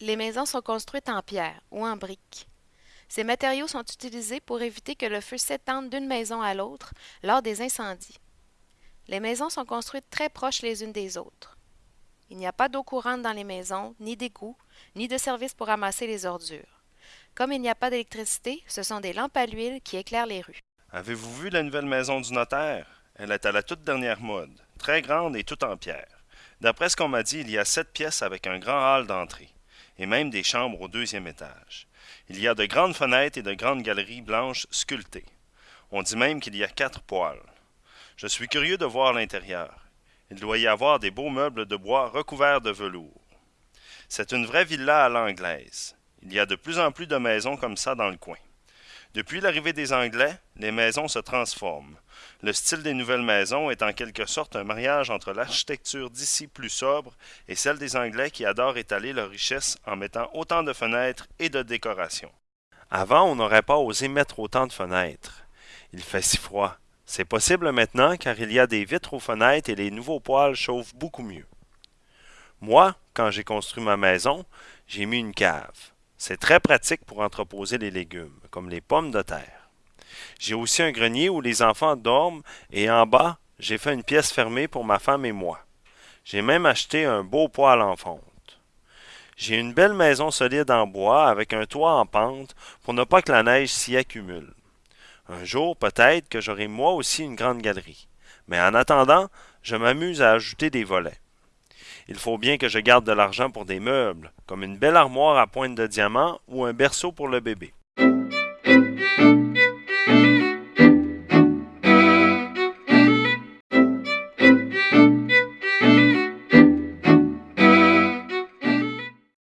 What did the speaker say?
Les maisons sont construites en pierre ou en briques. Ces matériaux sont utilisés pour éviter que le feu s'étende d'une maison à l'autre lors des incendies. Les maisons sont construites très proches les unes des autres. Il n'y a pas d'eau courante dans les maisons, ni d'égouts, ni de service pour ramasser les ordures. Comme il n'y a pas d'électricité, ce sont des lampes à l'huile qui éclairent les rues. Avez-vous vu la nouvelle maison du notaire? Elle est à la toute dernière mode, très grande et toute en pierre. D'après ce qu'on m'a dit, il y a sept pièces avec un grand hall d'entrée et même des chambres au deuxième étage. Il y a de grandes fenêtres et de grandes galeries blanches sculptées. On dit même qu'il y a quatre poêles. Je suis curieux de voir l'intérieur. Il doit y avoir des beaux meubles de bois recouverts de velours. C'est une vraie villa à l'anglaise. Il y a de plus en plus de maisons comme ça dans le coin. Depuis l'arrivée des Anglais, les maisons se transforment. Le style des nouvelles maisons est en quelque sorte un mariage entre l'architecture d'ici plus sobre et celle des Anglais qui adorent étaler leur richesse en mettant autant de fenêtres et de décorations. Avant, on n'aurait pas osé mettre autant de fenêtres. Il fait si froid. C'est possible maintenant car il y a des vitres aux fenêtres et les nouveaux poêles chauffent beaucoup mieux. Moi, quand j'ai construit ma maison, j'ai mis une cave. C'est très pratique pour entreposer les légumes, comme les pommes de terre. J'ai aussi un grenier où les enfants dorment et en bas, j'ai fait une pièce fermée pour ma femme et moi. J'ai même acheté un beau poêle en fonte. J'ai une belle maison solide en bois avec un toit en pente pour ne pas que la neige s'y accumule. Un jour, peut-être que j'aurai moi aussi une grande galerie. Mais en attendant, je m'amuse à ajouter des volets. Il faut bien que je garde de l'argent pour des meubles, comme une belle armoire à pointe de diamant ou un berceau pour le bébé.